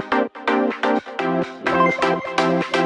Thank you.